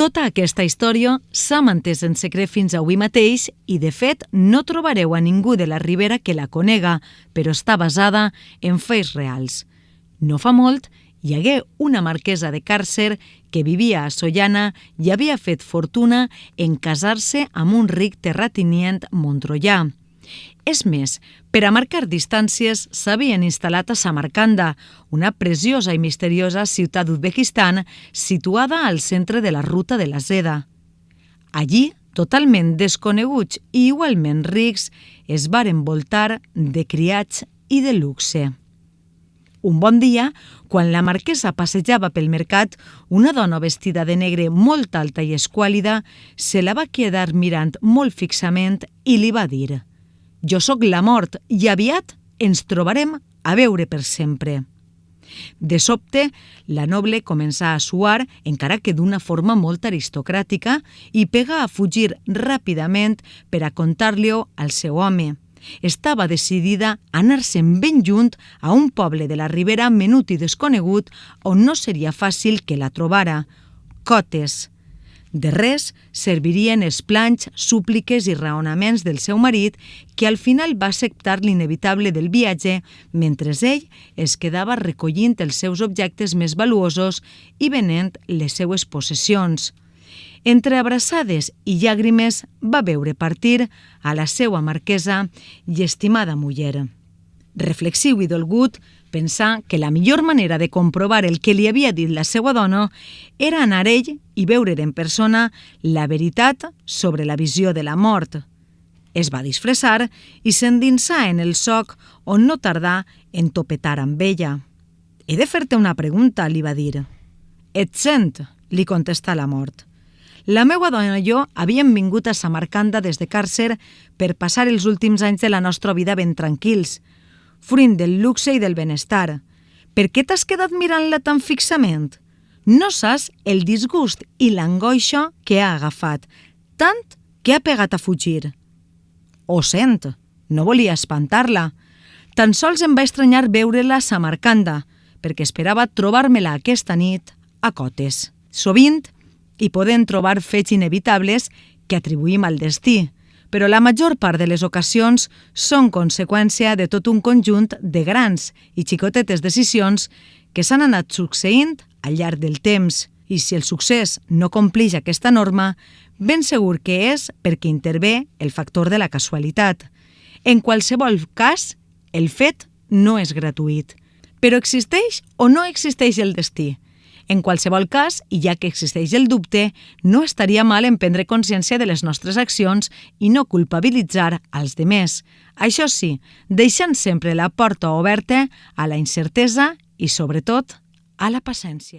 Tota aquesta història s'ha mantès en secret fins avui mateix i, de fet, no trobareu a ningú de la Ribera que la conega, però està basada en fets reals. No fa molt, hi hagué una marquesa de Càrcer que vivia a Sollana i havia fet fortuna en casar-se amb un ric terratinient montrollà. És més, per a marcar distàncies s'havien instal·lat a Samarcanda, una preciosa i misteriosa ciutat d'Uzbekistan situada al centre de la ruta de la seda. Allí, totalment desconeguts i igualment rics, es varen voltar de criats i de luxe. Un bon dia, quan la marquesa passejava pel mercat, una dona vestida de negre molt alta i esquàlida se la va quedar mirant molt fixament i li va dir jo sóc la mort i aviat ens trobarem a veure per sempre. De sobte, la noble comença a suar, encara que d'una forma molt aristocràtica, i pega a fugir ràpidament per a contar-li-ho al seu home. Estava decidida a anar-se'n ben junt a un poble de la Ribera menut i desconegut on no seria fàcil que la trobara. Cotes, de res servirien els planys, súpliques i raonaments del seu marit, que al final va acceptar l'inevitable del viatge, mentre ell es quedava recollint els seus objectes més valuosos i venent les seues possessions. Entre abraçades i llàgrimes va veure partir a la seua marquesa i estimada muller. Reflexiu i dolgut, pensar que la millor manera de comprovar el que li havia dit la seva dona era anar ell i veure en persona la veritat sobre la visió de la mort. Es va disfressar i s'endinsà en el soc on no tardà en topetar amb ella. «He de fer-te una pregunta», li va dir. «Et sent», li contestà la mort. La meva dona i jo havíem vingut a Samarcanda des de Càrcer per passar els últims anys de la nostra vida ben tranquils, fruint del luxe i del benestar. Per què t'has quedat mirant-la tan fixament? No saps el disgust i l'angoixa que ha agafat, tant que ha pegat a fugir. Ho sent, no volia espantar-la. Tan sols em va estranyar veure-la a Samarcanda, perquè esperava trobar-me-la aquesta nit a Cotes. Sovint hi poden trobar fets inevitables que atribuïm al destí, però la major part de les ocasions són conseqüència de tot un conjunt de grans i xicotetes decisions que s'han anat succeint al llarg del temps i si el succés no complix aquesta norma, ben segur que és perquè intervé el factor de la casualitat. En qualsevol cas, el fet no és gratuït. Però existeix o no existeix el destí? En qualsevol cas, i ja que existeix el dubte, no estaria mal en prendre consciència de les nostres accions i no culpabilitzar als demés. Això sí, deixant sempre la porta oberta a la incertesa i, sobretot, a la paciència.